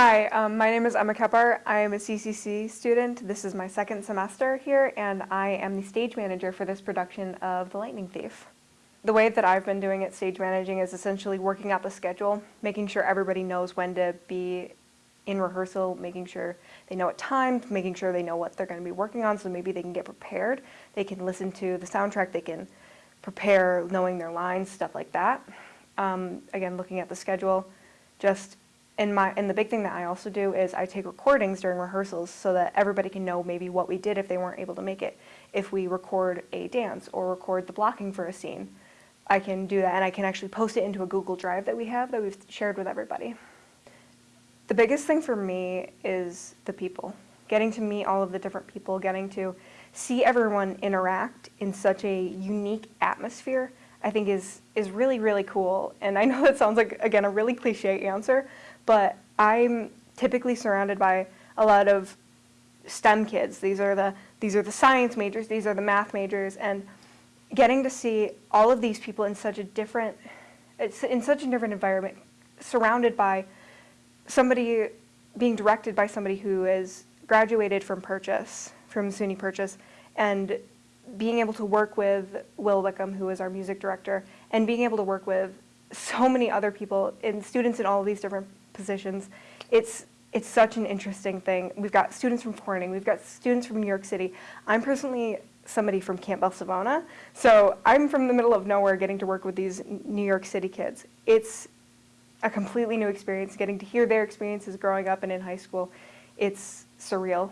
Hi, um, my name is Emma Kephart. I am a CCC student. This is my second semester here, and I am the stage manager for this production of The Lightning Thief. The way that I've been doing it, stage managing, is essentially working out the schedule, making sure everybody knows when to be in rehearsal, making sure they know what time, making sure they know what they're going to be working on, so maybe they can get prepared. They can listen to the soundtrack, they can prepare knowing their lines, stuff like that. Um, again, looking at the schedule, just and my and the big thing that I also do is I take recordings during rehearsals so that everybody can know maybe what we did if they weren't able to make it. If we record a dance or record the blocking for a scene, I can do that and I can actually post it into a Google Drive that we have that we've shared with everybody. The biggest thing for me is the people. Getting to meet all of the different people, getting to see everyone interact in such a unique atmosphere, I think is, is really, really cool. And I know that sounds like, again, a really cliche answer, but I'm typically surrounded by a lot of STEM kids. These are the, these are the science majors, these are the math majors, and getting to see all of these people in such a different, in such a different environment, surrounded by somebody being directed by somebody who is graduated from Purchase, from SUNY Purchase, and being able to work with Will Wickham, who is our music director, and being able to work with so many other people and students in all of these different positions. It's, it's such an interesting thing. We've got students from Corning, we've got students from New York City. I'm personally somebody from Campbell Savona, so I'm from the middle of nowhere getting to work with these New York City kids. It's a completely new experience, getting to hear their experiences growing up and in high school. It's surreal.